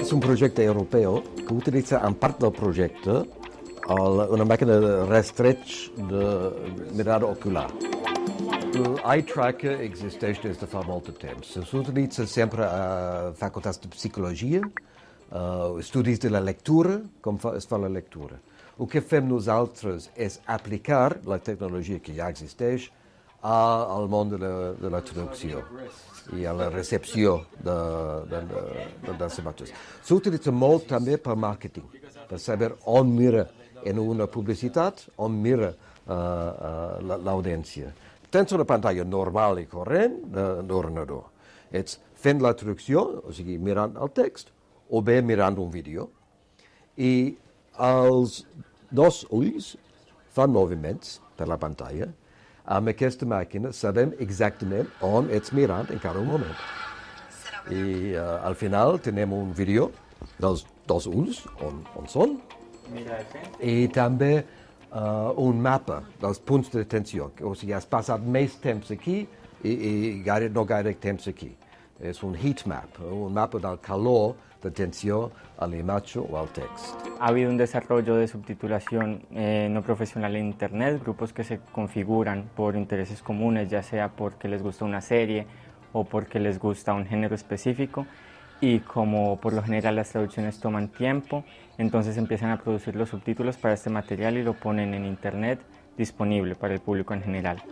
Es un proyecto europeo que utiliza en parte del proyecto una máquina de restretch de mirada ocular. El eye tracker existe desde fa molt de temps. S'utilitza sempre a facultats de psicologia, uh, estudis de la lectura, com fa, es fa la lectura. El que fem nosaltres és aplicar la tecnologia que ja existeix al món de la, de la traducció i a la recepció de, de, de, de, dels imatges. S'utilitza molt també per màrqueting, per saber on mira en una publicitat, on mira uh, uh, l'audiència. Tens una pantalla normal i corrent d'ordenador. Ets fent la traducció, o sigui, mirant el text, o bé mirant un vídeo, i els dos ulls fan moviments per la pantalla. Amb aquesta màquina sabem exactament on ets mirant en cada moment. I uh, al final tenim un vídeo dels dos ulls, on, on són, i també uh, un mapa dels punts d'atenció. O sigui, has passat més temps aquí i, i gaire, no gaire temps aquí. És un heat map, un mapa del calor de atención a la imagen o al texto. Ha habido un desarrollo de subtitulación eh, no profesional en Internet, grupos que se configuran por intereses comunes, ya sea porque les gusta una serie o porque les gusta un género específico y como por lo general las traducciones toman tiempo, entonces empiezan a producir los subtítulos para este material y lo ponen en Internet disponible para el público en general.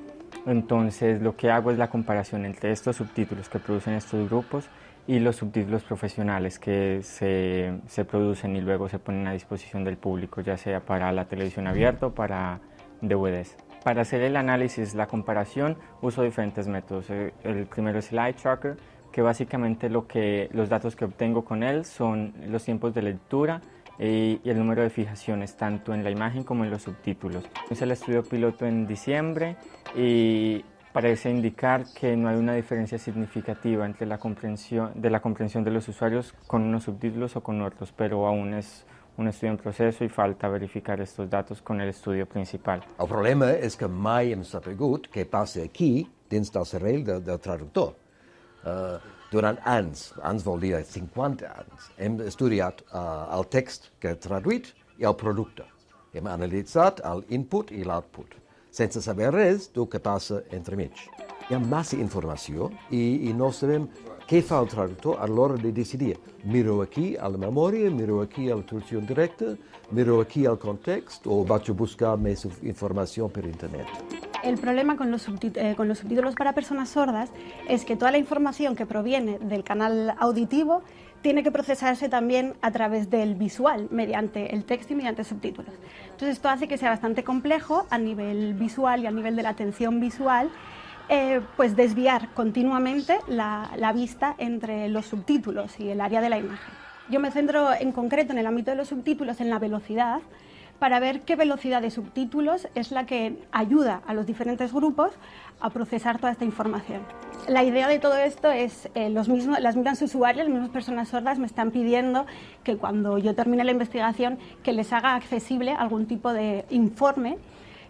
Entonces lo que hago es la comparación entre estos subtítulos que producen estos grupos y los subtítulos profesionales que se, se, producen y luego se ponen a disposición del público, ya sea para la televisión abierta o para DVDs. Para hacer el análisis, la comparación, uso diferentes métodos. Eh, el primero es el eye tracker, que básicamente lo que, los datos que obtengo con él son los tiempos de lectura y, el número de fijaciones, tanto en la imagen como en los subtítulos. Hice el estudio piloto en diciembre y parece indicar que no hay una diferencia significativa entre la comprensión, de la comprensión de los usuarios con unos subtítulos o con otros, pero aún es un estudio en proceso y falta verificar estos datos con el estudio principal. El problema és que mai hem sabut què passa aquí dins del cervell del traductor. Uh, durant anys, anys vol dir 50 anys, hem estudiat uh, el text que ha traduït i el producte. Hem analitzat l'input i l'output sense saber res del que passa entremig. Hi ha massa informació i, i no sabem què fa el traductor a l'hora de decidir. Miro aquí a la memòria, miro aquí a la traducció directa, miro aquí al context o vaig a buscar més informació per internet. El problema con los, eh, con los, subtítulos para personas sordas es que toda la información que proviene del canal auditivo tiene que procesarse también a través del visual, mediante el texto y mediante subtítulos. Entonces esto hace que sea bastante complejo a nivel visual y a nivel de la atención visual eh, pues desviar continuamente la, vista entre los subtítulos y el área de la imagen. Yo me centro en concreto en el ámbito de los subtítulos en la velocidad, para ver qué velocidad de subtítulos es la que ayuda a los diferentes grupos a procesar toda esta información. La idea de todo esto es, eh, los mismos, las mismas usuarias, las mismas personas sordas me están pidiendo que cuando yo termine la investigación que les haga accesible algún tipo de informe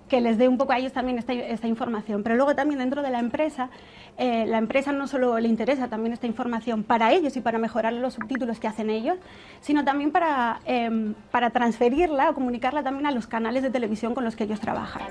que les dé un poco a ellos también esta, información. Pero luego también dentro de la empresa, eh, la empresa no solo le interesa también esta información para ellos y para mejorar los subtítulos que hacen ellos, sino también para, eh, para transferirla o comunicarla también a los canales de televisión con los que ellos trabajan.